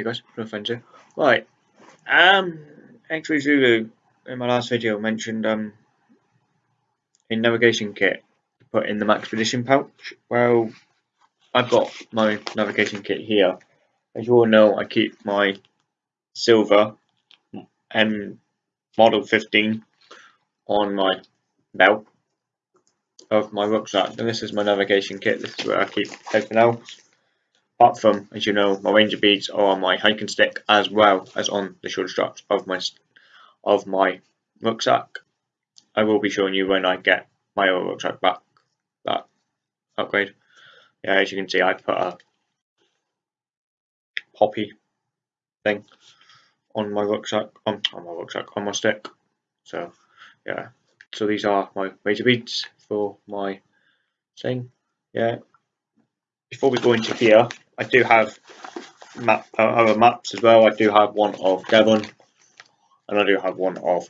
Hey guys, here. Right, um, X-Ray Zulu in my last video mentioned um a navigation kit to put in the Maxpedition pouch. Well, I've got my navigation kit here. As you all know, I keep my Silva M model 15 on my belt of my rucksack, and this is my navigation kit. This is where I keep everything else apart from, as you know, my ranger beads are on my hiking stick as well as on the shoulder straps of my of my rucksack. I will be showing you when I get my other rucksack back, that upgrade. Yeah, as you can see, I put a poppy thing on my rucksack, on, on my rucksack, on my stick. So, yeah. So these are my razor beads for my thing. Yeah. Before we go into here, I do have map uh, other maps as well. I do have one of Devon, and I do have one of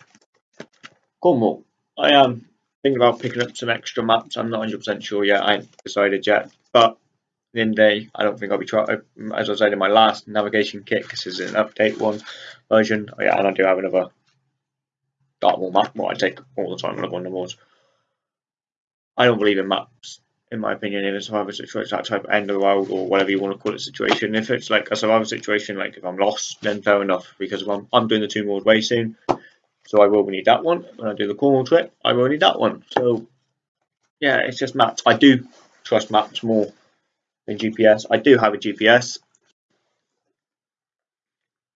Cornwall. I am thinking about picking up some extra maps. I'm not 100% sure yet. I ain't decided yet, but in day, I don't think I'll be trying. As I said in my last navigation kit, this is an update one version. Oh, yeah, and I do have another Dartmoor map. What I take all the time when I go on the moors. I don't believe in maps in my opinion, in a survival situation, that type of end of the world or whatever you want to call it situation. If it's like a survival situation, like if I'm lost, then fair enough, because I'm, I'm doing the Two Moors Way soon, so I will need that one. When I do the Cornwall trip, I will need that one. So, yeah, it's just maps. I do trust maps more than GPS. I do have a GPS.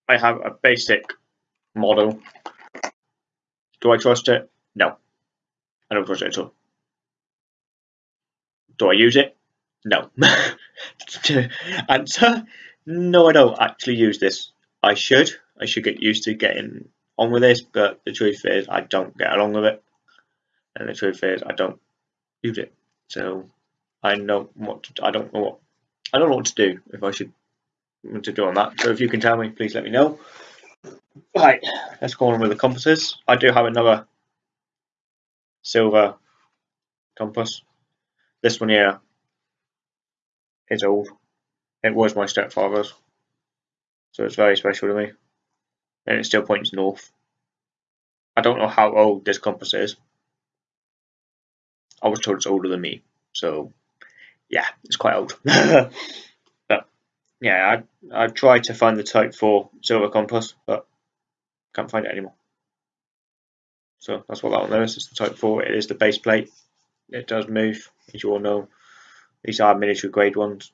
I have a basic model. Do I trust it? No. I don't trust it at all. Do I use it? No. Answer: No, I don't actually use this. I should. I should get used to getting on with this, but the truth is, I don't get along with it, and the truth is, I don't use it. So I know what to, I don't know what I don't know what to do if I should to do on that. So if you can tell me, please let me know. Right, let's go on with the compasses. I do have another Silva compass this one here is old. It was my stepfather's, so it's very special to me. And it still points north. I don't know how old this compass is. I was told it's older than me, so yeah, it's quite old. but yeah, I I tried to find the Type 4 Silva compass, but can't find it anymore. So that's what that one is. It's the Type 4. It is the base plate it does move, as you all know. These are military grade ones.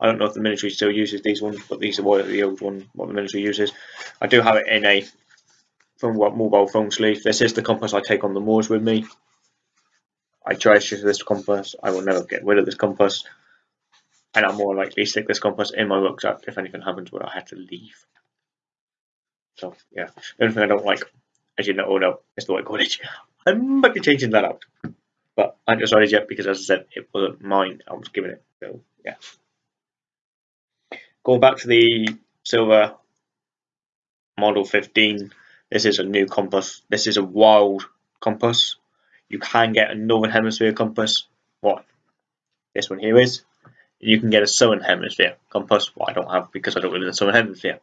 I don't know if the military still uses these ones, but these are what the old one, what the military uses. I do have it in a from what mobile phone sleeve. This is the compass I take on the moors with me. I treasure this compass. I will never get rid of this compass. And I'm more likely stick this compass in my rucksack if anything happens where I have to leave. So yeah, the only thing I don't like, as you know, oh no, is the white cordage. I might be changing that out but I haven't decided yet because, as I said, it wasn't mine. I was giving it. So yeah. Going back to the Silva model 15. This is a new compass. This is a wild compass. You can get a northern hemisphere compass. What this one here is. You can get a southern hemisphere compass. What I don't have because I don't live in the southern hemisphere.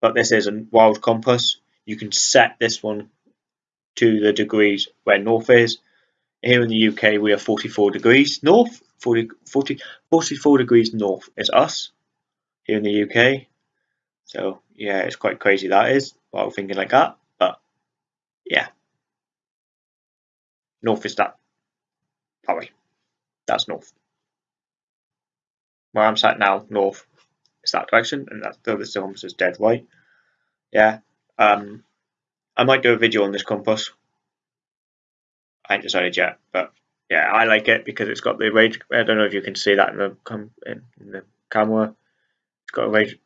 But this is a wild compass. You can set this one to the degrees where north is here in the UK, we are 44 degrees north. 40, 40, 44 degrees north is us here in the UK. So, yeah, it's quite crazy that is. While thinking like that. But, yeah. North is that. That way. That's north. Where I'm sat now, north, is that direction. And that's the other compass is dead right. Yeah. Um, I might do a video on this compass I ain't decided yet, but yeah, I like it because it's got the rage. I don't know if you can see that in the in, the camera. It's got a rage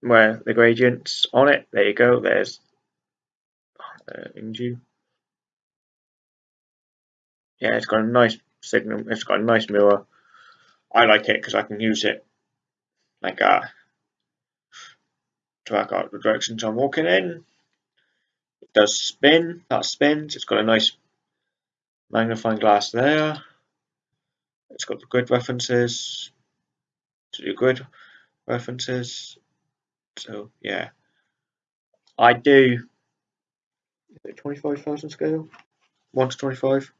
where the gradients on it. There you go. There's uh, Inju. Yeah, it's got a nice signal. It's got a nice mirror. I like it because I can use it like uh, to work out the directions I'm walking in. It does spin. That spins. It's got a nice magnifying glass there. It's got the grid references to do grid references. So yeah, I do. Is it twenty five thousand scale? One to twenty five.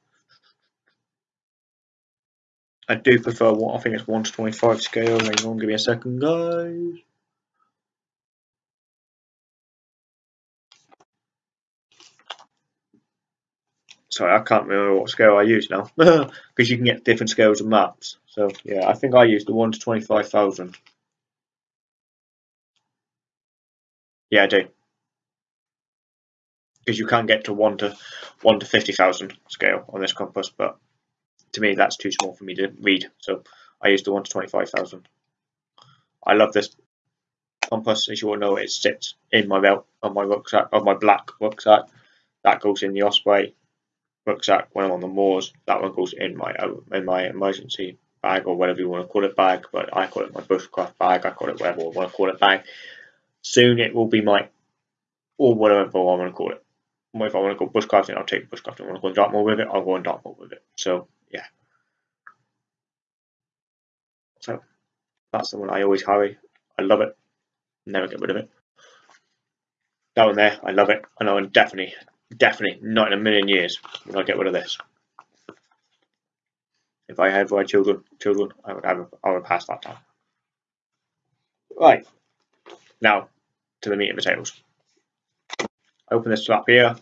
I do prefer I think it's one to twenty five scale. Hang on, give me a second, guys. Sorry, I can't remember what scale I use now because you can get different scales of maps. So yeah, I think I used the one to twenty five thousand. Yeah, I do because you can get to one to one to fifty thousand scale on this compass, but to me that's too small for me to read. So I used the one to twenty five thousand. I love this compass, as you all know. It sits in my belt on my rucksack, on my black rucksack. That goes in the Osprey rucksack when I'm on the moors. That one goes in my in my emergency bag or whatever you want to call it bag, but I call it my bushcraft bag. I call it whatever I want to call it bag. Soon it will be my or whatever I want to call it. If I want to go bushcrafting, I'll take bushcrafting. If I want to go Dartmoor with it, I'll go on Dartmoor with it. So yeah. So that's the one I always carry. I love it. Never get rid of it. That one there, I love it. I know, and definitely Definitely not in a million years would I get rid of this. If I had my children, children, I would have, I would pass that time. Right. Now, to the meat and potatoes. Open this flap here.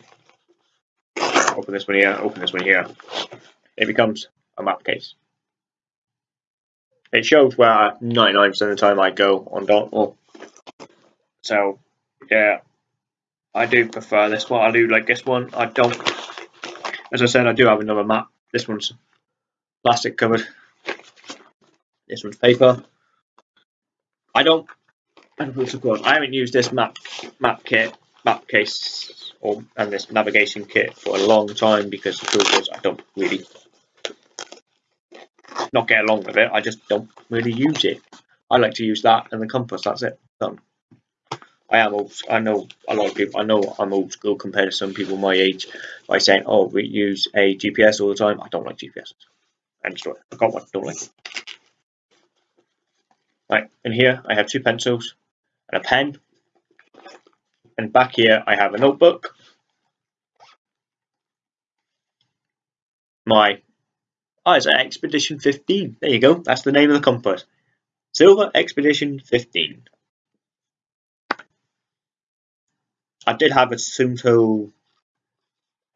Open this one here. Open this one here. It becomes a map case. It shows where 99% of the time I go on Dartmoor. So, yeah, I do prefer this one. I do like this one. I don't. As I said, I do have another map. This one's plastic covered. This one's paper. I don't. I don't I haven't used this map map kit, map case, or and this navigation kit for a long time because the truth is I don't really not get along with it. I just don't really use it. I like to use that and the compass. That's it. Done. I am old. I know a lot of people. I know I'm old school compared to some people my age by saying, "Oh, we use a GPS all the time." I don't like GPS. End story. I got one. Don't like it. Right, in here I have two pencils and a pen, and back here I have a notebook. My oh, it's an Expedition 15. There you go. That's the name of the compass. Silva Expedition 15. I did have a Suunto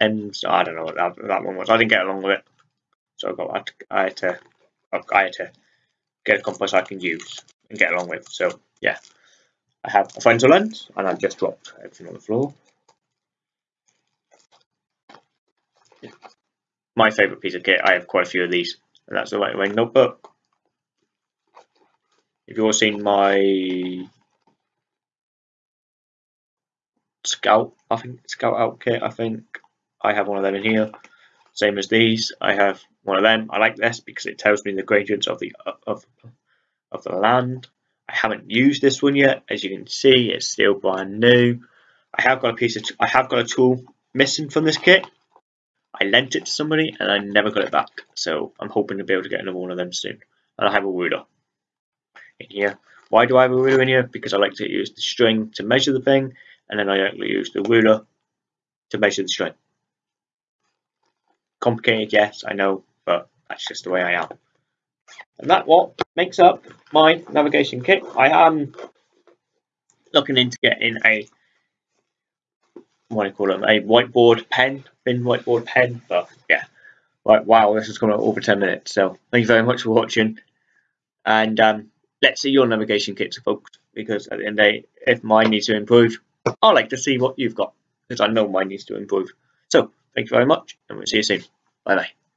and I don't know what that, that one was. I didn't get along with it, so I, got, I had to I had to get a compass I can use and get along with. So yeah, I have a Fresnel lens, and I've just dropped everything on the floor. My favourite piece of kit. I have quite a few of these, and that's the Lightwing notebook. If you've all seen my Scout, I think Scout Outfit, I think I have one of them in here. Same as these, I have one of them. I like this because it tells me the gradients of the of of the land. I haven't used this one yet, as you can see, it's still brand new. I have got a piece of I have got a tool missing from this kit. I lent it to somebody and I never got it back, so I'm hoping to be able to get another one of them soon. And I have a ruler in here. Why do I have a ruler in here? Because I like to use the string to measure the thing and then I use the ruler to measure the string. Complicated, yes, I know, but that's just the way I am. And that what makes up my navigation kit. I am looking into getting a what do you call them? A whiteboard pen, thin whiteboard pen. But yeah, right. Wow, this has gone over ten minutes. So thank you very much for watching, and um, let's see your navigation kits, folks. Because at the end of the day, if mine needs to improve, I like to see what you've got because I know mine needs to improve. So thank you very much and we'll see you soon. Bye bye.